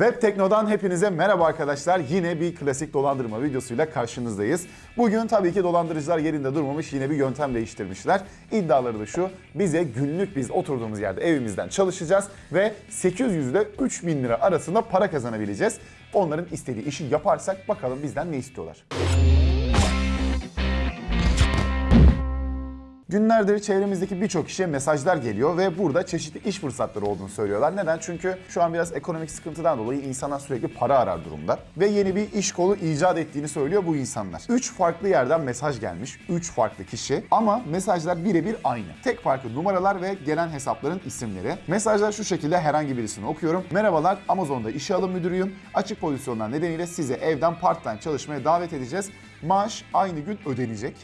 Web Tekno'dan hepinize merhaba arkadaşlar. Yine bir klasik dolandırma videosuyla karşınızdayız. Bugün tabii ki dolandırıcılar yerinde durmamış yine bir yöntem değiştirmişler. İddiaları da şu, bize günlük biz oturduğumuz yerde evimizden çalışacağız ve 800 ile 3000 lira arasında para kazanabileceğiz. Onların istediği işi yaparsak bakalım bizden ne istiyorlar. Günlerdir çevremizdeki birçok kişiye mesajlar geliyor ve burada çeşitli iş fırsatları olduğunu söylüyorlar. Neden? Çünkü şu an biraz ekonomik sıkıntıdan dolayı insanlar sürekli para arar durumda. Ve yeni bir iş kolu icat ettiğini söylüyor bu insanlar. 3 farklı yerden mesaj gelmiş. 3 farklı kişi ama mesajlar birebir aynı. Tek farkı numaralar ve gelen hesapların isimleri. Mesajlar şu şekilde herhangi birisini okuyorum. Merhabalar Amazon'da işe alım müdürüyüm. Açık pozisyonlar nedeniyle size evden part-time çalışmaya davet edeceğiz. Maaş aynı gün ödenecek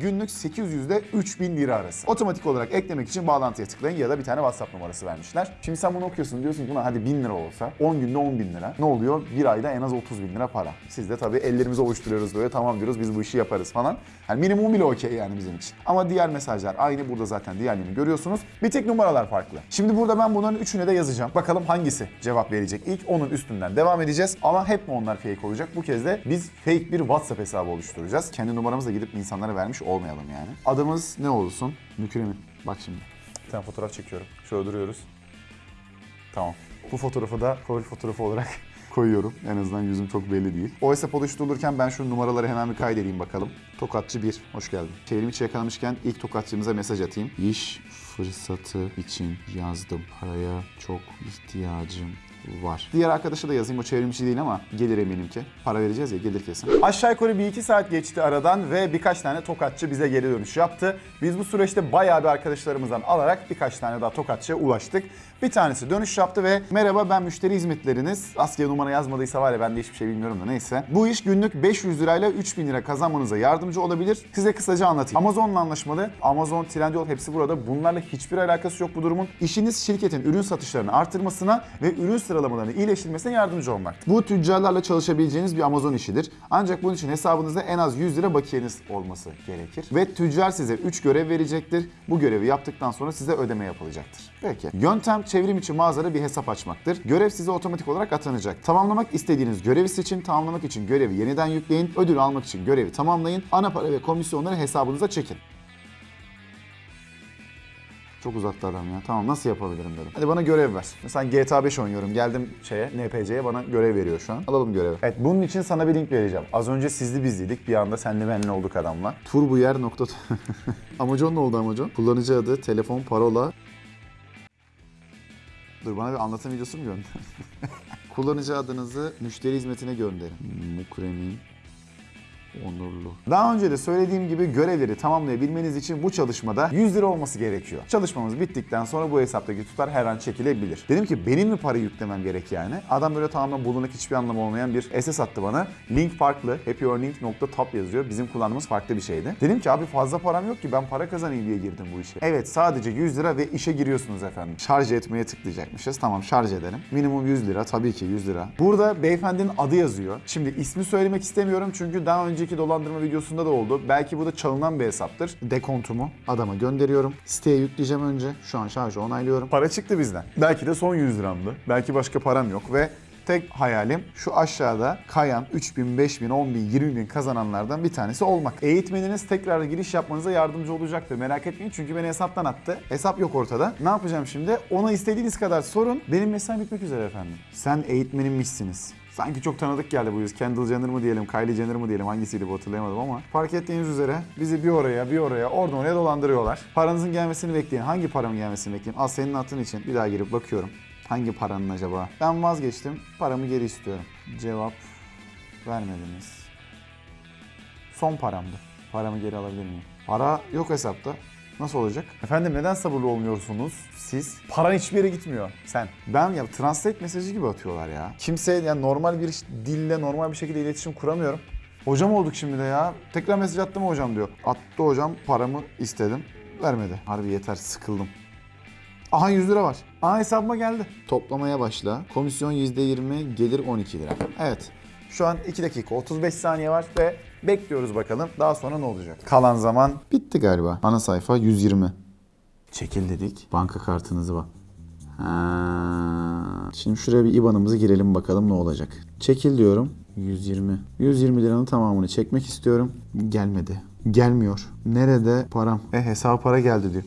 günlük 800 ile 3000 lira arası. Otomatik olarak eklemek için bağlantıya tıklayın ya da bir tane WhatsApp numarası vermişler. Şimdi sen bunu okuyorsun diyorsun ki hadi 1000 lira olsa 10 günde 10 bin lira. Ne oluyor? Bir ayda en az 30 bin lira para. Siz de tabii ellerimizi ovuşturuyoruz böyle tamam diyoruz biz bu işi yaparız falan. Yani minimum bile okey yani bizim için. Ama diğer mesajlar aynı burada zaten diğerlerini görüyorsunuz. Bir tek numaralar farklı. Şimdi burada ben bunların üçüne de yazacağım. Bakalım hangisi cevap verecek. İlk onun üstünden devam edeceğiz. Ama hep mi onlar fake olacak? Bu kez de biz fake bir WhatsApp hesabı oluşturacağız. Kendi numaramızla gidip insanlara vermiş olmayalım yani. Adımız ne olsun? Mükremin. Bak şimdi. Bir tane fotoğraf çekiyorum. Şöyle duruyoruz. Tamam. Bu fotoğrafı da profil fotoğrafı olarak koyuyorum. En azından yüzüm çok belli değil. O hesap oluşturulurken ben şu numaraları hemen bir kaydedeyim bakalım. Tokatçı 1, hoş geldin. Çevrimi içi yakalamışken ilk tokatçımıza mesaj atayım. İş fırsatı için yazdım. Paraya çok ihtiyacım var. Diğer arkadaşa da yazayım o çevrimçi değil ama gelir eminim ki. Para vereceğiz ya gelir kesin. Aşağı yukarı bir iki saat geçti aradan ve birkaç tane tokatçı bize geri dönüş yaptı. Biz bu süreçte bayağı bir arkadaşlarımızdan alarak birkaç tane daha tokatçıya ulaştık. Bir tanesi dönüş yaptı ve merhaba ben müşteri hizmetleriniz. Askıya numara yazmadıysa var ya ben de hiçbir şey bilmiyorum da neyse. Bu iş günlük 500 lirayla 3000 lira kazanmanıza yardımcı olabilir. Size kısaca anlatayım. Amazon'la anlaşmalı. Amazon, Trendyol hepsi burada. Bunlarla hiçbir alakası yok bu durumun. İşiniz şirketin ürün satışlarını artırmasına ve ürün sıralamalarını iyileştirmesine yardımcı olmak. Bu tüccarlarla çalışabileceğiniz bir Amazon işidir. Ancak bunun için hesabınızda en az 100 lira bakiyeniz olması gerekir. Ve tüccar size 3 görev verecektir. Bu görevi yaptıktan sonra size ödeme yapılacaktır. Peki. Yöntem çevrim içi mağazada bir hesap açmaktır. Görev size otomatik olarak atanacak. Tamamlamak istediğiniz görevi seçin. Tamamlamak için görevi yeniden yükleyin. Ödül almak için görevi tamamlayın. Ana para ve komisyonları hesabınıza çekin. Çok uzattı adam ya. Tamam nasıl yapabilirim dedim. Hadi bana görev ver. Mesela GTA 5 oynuyorum. Geldim şeye NPC'ye bana görev veriyor şu an. Alalım görevi. Evet bunun için sana bir link vereceğim. Az önce sizli bizliydik. Bir anda senli benli olduk adamla. Turbuyer nokta... Amacon ne oldu Amacon? Kullanıcı adı, telefon, parola. Dur bana bir anlatım videosu mu gönder? Kullanıcı adınızı müşteri hizmetine gönderin. Mukremin onurlu. Daha önce de söylediğim gibi görevleri tamamlayabilmeniz için bu çalışmada 100 lira olması gerekiyor. Çalışmamız bittikten sonra bu hesaptaki tutar her an çekilebilir. Dedim ki benim mi para yüklemem gerek yani? Adam böyle tamamen bulunak hiçbir anlamı olmayan bir SS attı bana. Link farklı. happyearning.top yazıyor. Bizim kullandığımız farklı bir şeydi. Dedim ki abi fazla param yok ki ben para kazanayım diye girdim bu işe. Evet sadece 100 lira ve işe giriyorsunuz efendim. Şarj etmeye tıklayacakmışız. Tamam şarj edelim. Minimum 100 lira tabii ki 100 lira. Burada beyefendinin adı yazıyor. Şimdi ismi söylemek istemiyorum çünkü daha önceki dolandırma videosunda da oldu. Belki bu da çalınan bir hesaptır. Dekontumu adama gönderiyorum. Siteye yükleyeceğim önce. Şu an şarjı onaylıyorum. Para çıktı bizden. Belki de son 100 liramdı. Belki başka param yok ve Tek hayalim şu aşağıda kayan 3000, 5000, 10000, 20000 kazananlardan bir tanesi olmak. Eğitmeniniz tekrar giriş yapmanıza yardımcı olacaktır. Merak etmeyin çünkü beni hesaptan attı. Hesap yok ortada. Ne yapacağım şimdi? Ona istediğiniz kadar sorun. Benim mesaim bitmek üzere efendim. Sen eğitmenimmişsiniz. Sanki çok tanıdık geldi bu yüz. Kendall Jenner mı diyelim, Kylie Jenner mı diyelim hangisiydi bu hatırlayamadım ama. Fark ettiğiniz üzere bizi bir oraya bir oraya oradan oraya dolandırıyorlar. Paranızın gelmesini bekleyin. Hangi paramın gelmesini bekleyin? Al senin attığın için bir daha girip bakıyorum. Hangi paranın acaba? Ben vazgeçtim. Paramı geri istiyorum. Cevap vermediniz. Son paramdı. Paramı geri alabilir miyim? Para yok hesapta. Nasıl olacak? Efendim neden sabırlı olmuyorsunuz siz? Paran hiçbir yere gitmiyor sen. Ben ya translate mesajı gibi atıyorlar ya. Kimse yani normal bir dille normal bir şekilde iletişim kuramıyorum. Hocam olduk şimdi de ya. Tekrar mesaj attı mı hocam diyor. Attı hocam paramı istedim. Vermedi. Harbi yeter sıkıldım. Aha 100 lira var. Aha hesabıma geldi. Toplamaya başla. Komisyon %20, gelir 12 lira. Evet. Şu an 2 dakika 35 saniye var ve bekliyoruz bakalım daha sonra ne olacak. Kalan zaman bitti galiba. Ana sayfa 120. Çekil dedik. Banka kartınızı bak. Ha. Şimdi şuraya bir IBAN'ımızı girelim bakalım ne olacak. Çekil diyorum. 120. 120 liranın tamamını çekmek istiyorum. Gelmedi. Gelmiyor. Nerede param? E hesaba para geldi diyor.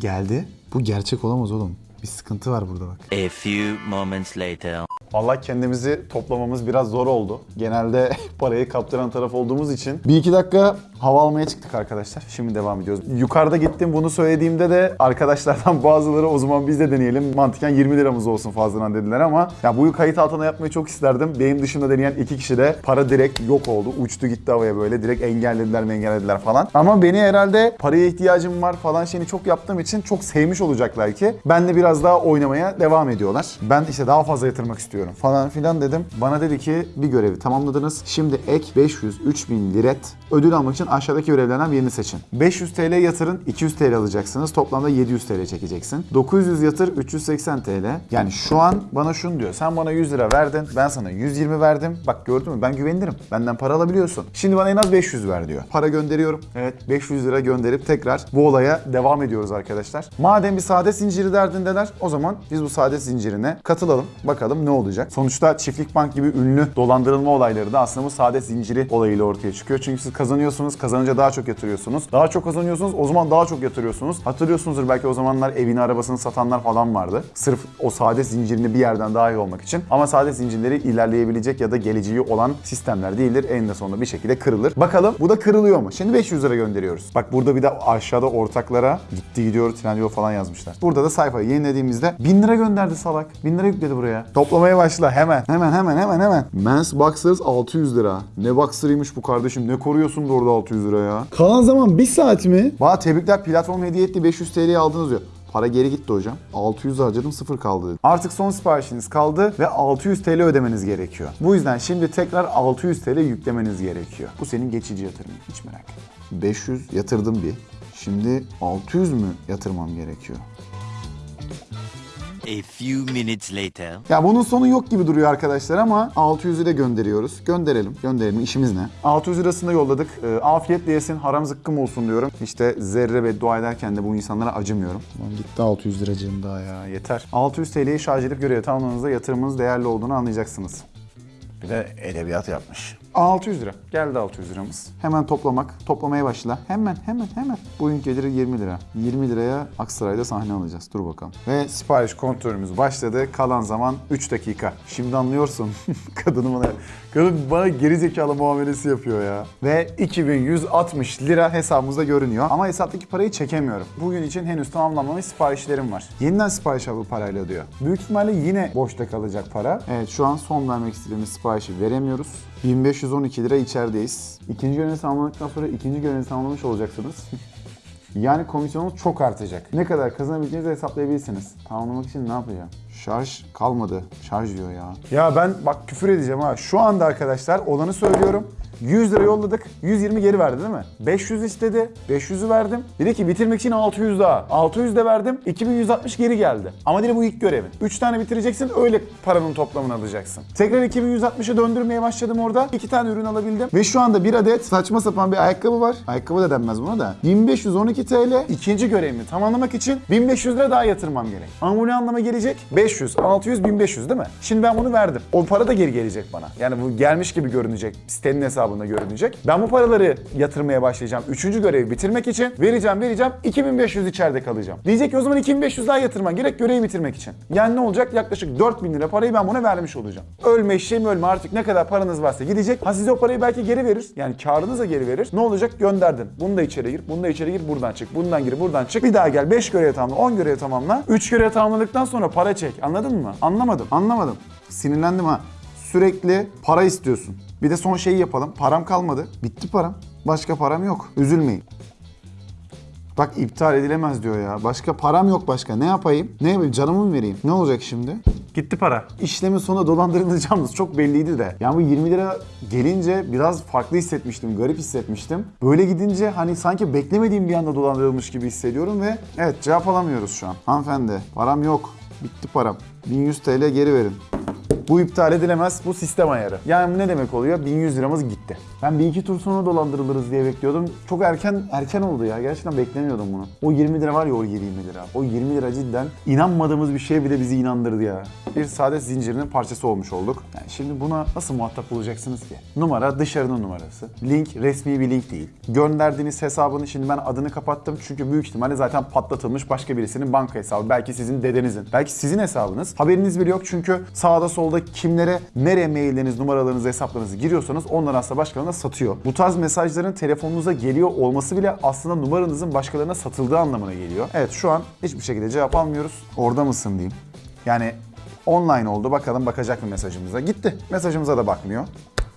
Geldi. Bu gerçek olamaz oğlum. Bir sıkıntı var burada bak. A few moments later. Vallahi kendimizi toplamamız biraz zor oldu. Genelde parayı kaptıran taraf olduğumuz için. Bir iki dakika hava almaya çıktık arkadaşlar. Şimdi devam ediyoruz. Yukarıda gittim bunu söylediğimde de arkadaşlardan bazıları o zaman biz de deneyelim. Mantıken 20 liramız olsun fazladan dediler ama ya bu kayıt altına yapmayı çok isterdim. Benim dışında deneyen iki kişi de para direkt yok oldu. Uçtu gitti havaya böyle. Direkt engellediler mi engellediler falan. Ama beni herhalde paraya ihtiyacım var falan şeyini çok yaptığım için çok sevmiş olacaklar ki. Ben de biraz daha oynamaya devam ediyorlar. Ben işte daha fazla yatırmak istiyorum falan filan dedim. Bana dedi ki bir görevi tamamladınız. Şimdi ek 500 3000 liret ödül almak için aşağıdaki görevlerden birini seçin. 500 TL yatırın 200 TL alacaksınız. Toplamda 700 TL çekeceksin. 900 yatır 380 TL. Yani şu an bana şunu diyor. Sen bana 100 lira verdin. Ben sana 120 verdim. Bak gördün mü ben güvenirim. Benden para alabiliyorsun. Şimdi bana en az 500 ver diyor. Para gönderiyorum. Evet 500 lira gönderip tekrar bu olaya devam ediyoruz arkadaşlar. Madem bir saadet zinciri derdindeler o zaman biz bu saadet zincirine katılalım. Bakalım ne olacak. Sonuçta çiftlik bank gibi ünlü dolandırılma olayları da aslında bu saadet zinciri olayıyla ortaya çıkıyor. Çünkü siz kazanıyorsunuz, kazanınca daha çok yatırıyorsunuz. Daha çok kazanıyorsunuz, o zaman daha çok yatırıyorsunuz. Hatırlıyorsunuzdur belki o zamanlar evini, arabasını satanlar falan vardı. Sırf o saadet zincirini bir yerden daha iyi olmak için. Ama saadet zincirleri ilerleyebilecek ya da geleceği olan sistemler değildir. Eninde sonunda bir şekilde kırılır. Bakalım bu da kırılıyor mu? Şimdi 500 lira gönderiyoruz. Bak burada bir de aşağıda ortaklara gitti gidiyor Trendyol falan yazmışlar. Burada da sayfayı yenilediğimizde 1000 lira gönderdi salak. 1000 lira yükledi buraya. Toplamaya başla hemen. Hemen hemen hemen hemen. Men's Boxers 600 lira. Ne boxer'ıymış bu kardeşim. Ne koruyorsun da orada 600 lira ya. Kalan zaman bir saat mi? Bana tebrikler platform hediye etti 500 TL'ye aldınız diyor. Para geri gitti hocam. 600 harcadım sıfır kaldı dedi. Artık son siparişiniz kaldı ve 600 TL ödemeniz gerekiyor. Bu yüzden şimdi tekrar 600 TL yüklemeniz gerekiyor. Bu senin geçici yatırımın hiç merak etme. 500 yatırdım bir. Şimdi 600 mü yatırmam gerekiyor? A few minutes later. Ya bunun sonu yok gibi duruyor arkadaşlar ama 600'ü de gönderiyoruz. Gönderelim. Gönderelim. İşimiz ne? 600 lirasını yolladık. E, afiyetle yesin, haram zıkkım olsun diyorum. İşte zerre beddua ederken de bu insanlara acımıyorum. Lan gitti 600 liracığım daha ya. Yeter. 600 TL'yi şarj edip görev tamamladığınızda yatırımınız değerli olduğunu anlayacaksınız. Bir de edebiyat yapmış. 600 lira. Geldi 600 liramız. Hemen toplamak. Toplamaya başla. Hemen hemen hemen. Bugün geliri 20 lira. 20 liraya Aksaray'da sahne alacağız. Dur bakalım. Ve sipariş kontrolümüz başladı. Kalan zaman 3 dakika. Şimdi anlıyorsun. Kadını bana, kadın bana geri zekalı muamelesi yapıyor ya. Ve 2160 lira hesabımızda görünüyor. Ama hesaptaki parayı çekemiyorum. Bugün için henüz tamamlanmamış siparişlerim var. Yeniden sipariş al bu parayla diyor. Büyük ihtimalle yine boşta kalacak para. Evet şu an son vermek istediğimiz siparişi veremiyoruz. 1512 lira içerideyiz. İkinci görevi tamamladıktan sonra ikinci görevi tamamlamış olacaksınız. yani komisyonunuz çok artacak. Ne kadar kazanabileceğinizi hesaplayabilirsiniz. Tamamlamak için ne yapacağım? Şarj kalmadı. Şarj diyor ya. Ya ben bak küfür edeceğim ha. Şu anda arkadaşlar olanı söylüyorum. 100 lira yolladık. 120 geri verdi değil mi? 500 istedi. 500'ü verdim. Dedi ki bitirmek için 600 daha. 600 de verdim. 2160 geri geldi. Ama dedi bu ilk görevin. 3 tane bitireceksin öyle paranın toplamını alacaksın. Tekrar 2160'a döndürmeye başladım orada. 2 tane ürün alabildim. Ve şu anda bir adet saçma sapan bir ayakkabı var. Ayakkabı da denmez buna da. 1512 TL. İkinci görevimi tamamlamak için 1500 lira daha yatırmam gerek. Ama bu ne anlama gelecek? 500, 600, 1500 değil mi? Şimdi ben bunu verdim. O para da geri gelecek bana. Yani bu gelmiş gibi görünecek. Sitenin hesabında görünecek. Ben bu paraları yatırmaya başlayacağım. Üçüncü görevi bitirmek için vereceğim vereceğim. 2500 içeride kalacağım. Diyecek ki o zaman 2500 daha yatırman gerek görevi bitirmek için. Yani ne olacak? Yaklaşık 4000 lira parayı ben buna vermiş olacağım. Ölme eşeğim ölme artık ne kadar paranız varsa gidecek. Ha size o parayı belki geri verir. Yani karınıza geri verir. Ne olacak? Gönderdin. Bunu da içeri gir. Bunu da içeri gir. Buradan çık. Bundan gir. Buradan çık. Bir daha gel. 5 görev tamamla. 10 görev tamamla. 3 görev tamamladıktan sonra para çek. Anladın mı? Anlamadım. Anlamadım. Sinirlendim ha. Sürekli para istiyorsun. Bir de son şeyi yapalım. Param kalmadı. Bitti param. Başka param yok. Üzülmeyin. Bak iptal edilemez diyor ya. Başka param yok başka. Ne yapayım? Ne yapayım? Canımı mı vereyim? Ne olacak şimdi? Gitti para. İşlemin sonunda dolandırılacağımız çok belliydi de. Yani bu 20 lira gelince biraz farklı hissetmiştim. Garip hissetmiştim. Böyle gidince hani sanki beklemediğim bir anda dolandırılmış gibi hissediyorum ve evet cevap alamıyoruz şu an. Hanımefendi param yok. Bitti param. 1100 TL geri verin. Bu iptal edilemez. Bu sistem ayarı. Yani ne demek oluyor? 1100 liramız gitti gitti. Ben bir iki tur sonra dolandırılırız diye bekliyordum. Çok erken erken oldu ya. Gerçekten beklemiyordum bunu. O 20 lira var ya o 20 lira. O 20 lira cidden inanmadığımız bir şeye bir de bizi inandırdı ya. Bir saadet zincirinin parçası olmuş olduk. Yani şimdi buna nasıl muhatap olacaksınız ki? Numara dışarının numarası. Link resmi bir link değil. Gönderdiğiniz hesabını şimdi ben adını kapattım çünkü büyük ihtimalle zaten patlatılmış başka birisinin banka hesabı. Belki sizin dedenizin. Belki sizin hesabınız. Haberiniz bile yok çünkü sağda solda kimlere nereye mailleriniz, numaralarınızı, hesaplarınızı giriyorsanız onlar aslında başkalarına satıyor. Bu tarz mesajların telefonunuza geliyor olması bile aslında numaranızın başkalarına satıldığı anlamına geliyor. Evet şu an hiçbir şekilde cevap almıyoruz. Orada mısın diyeyim. Yani online oldu. Bakalım bakacak mı mesajımıza. Gitti. Mesajımıza da bakmıyor.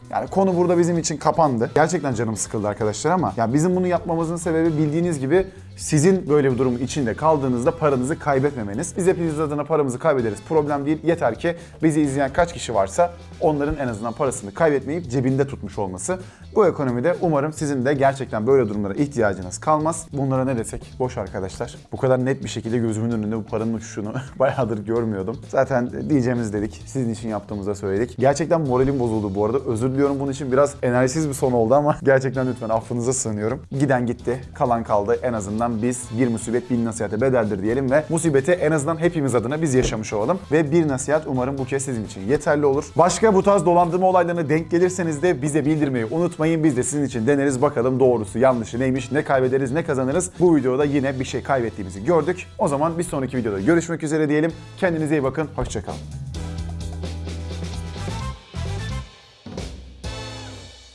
Yani konu burada bizim için kapandı. Gerçekten canım sıkıldı arkadaşlar ama ya bizim bunu yapmamızın sebebi bildiğiniz gibi sizin böyle bir durumun içinde kaldığınızda paranızı kaybetmemeniz. Biz hepiniz adına paramızı kaybederiz. Problem değil. Yeter ki bizi izleyen kaç kişi varsa onların en azından parasını kaybetmeyip cebinde tutmuş olması. Bu ekonomide umarım sizin de gerçekten böyle durumlara ihtiyacınız kalmaz. Bunlara ne desek boş arkadaşlar. Bu kadar net bir şekilde gözümün önünde bu paranın uçuşunu bayağıdır görmüyordum. Zaten diyeceğimiz dedik. Sizin için yaptığımızda söyledik. Gerçekten moralim bozuldu bu arada. Özür diliyorum bunun için. Biraz enerjisiz bir son oldu ama gerçekten lütfen affınıza sığınıyorum. Giden gitti. Kalan kaldı. En azından biz bir musibet bin nasihate bedeldir diyelim ve musibeti en azından hepimiz adına biz yaşamış olalım. Ve bir nasihat umarım bu kez sizin için yeterli olur. Başka bu tarz dolandırma olaylarına denk gelirseniz de bize bildirmeyi unutmayın. Biz de sizin için deneriz bakalım doğrusu yanlışı neymiş, ne kaybederiz, ne kazanırız. Bu videoda yine bir şey kaybettiğimizi gördük. O zaman bir sonraki videoda görüşmek üzere diyelim. Kendinize iyi bakın. Hoşçakalın.